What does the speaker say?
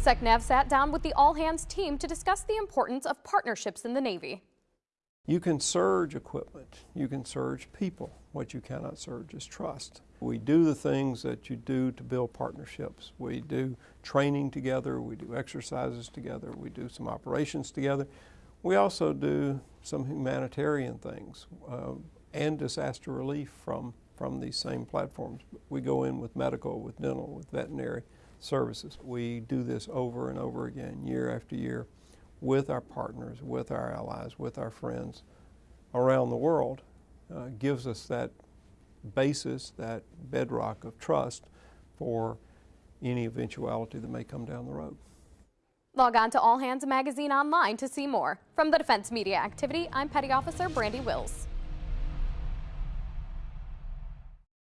SecNav sat down with the All Hands team to discuss the importance of partnerships in the Navy. You can surge equipment, you can surge people. What you cannot surge is trust. We do the things that you do to build partnerships. We do training together, we do exercises together, we do some operations together. We also do some humanitarian things uh, and disaster relief from, from these same platforms. We go in with medical, with dental, with veterinary services. We do this over and over again, year after year, with our partners, with our allies, with our friends around the world, uh, gives us that basis, that bedrock of trust for any eventuality that may come down the road. Log on to All Hands Magazine online to see more. From the Defense Media Activity, I'm Petty Officer Brandy Wills.